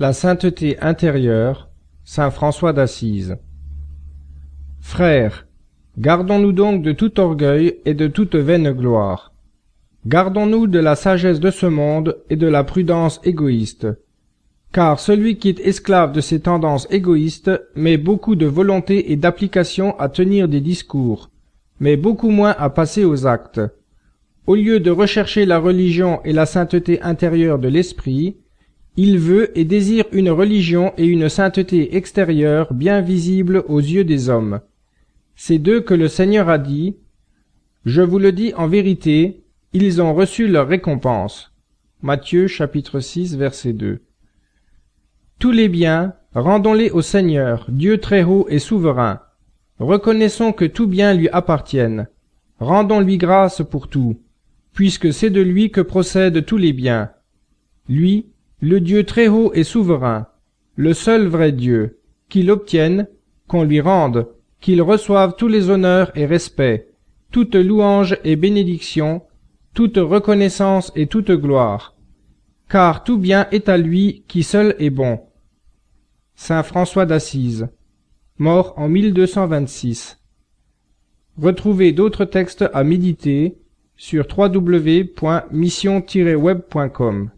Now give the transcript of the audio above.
La sainteté intérieure, Saint François d'Assise. Frères, gardons-nous donc de tout orgueil et de toute vaine gloire. Gardons-nous de la sagesse de ce monde et de la prudence égoïste. Car celui qui est esclave de ces tendances égoïstes met beaucoup de volonté et d'application à tenir des discours, mais beaucoup moins à passer aux actes. Au lieu de rechercher la religion et la sainteté intérieure de l'esprit, il veut et désire une religion et une sainteté extérieure bien visibles aux yeux des hommes. C'est d'eux que le Seigneur a dit, Je vous le dis en vérité, ils ont reçu leur récompense. Matthieu chapitre 6 verset 2. Tous les biens, rendons-les au Seigneur, Dieu très haut et souverain. Reconnaissons que tout bien lui appartienne. Rendons-lui grâce pour tout, puisque c'est de lui que procèdent tous les biens. Lui, le Dieu très haut et souverain, le seul vrai Dieu, qu'il obtienne, qu'on lui rende, qu'il reçoive tous les honneurs et respects, toute louange et bénédiction, toute reconnaissance et toute gloire. Car tout bien est à lui qui seul est bon. Saint François d'Assise, mort en 1226. Retrouvez d'autres textes à méditer sur www.mission-web.com.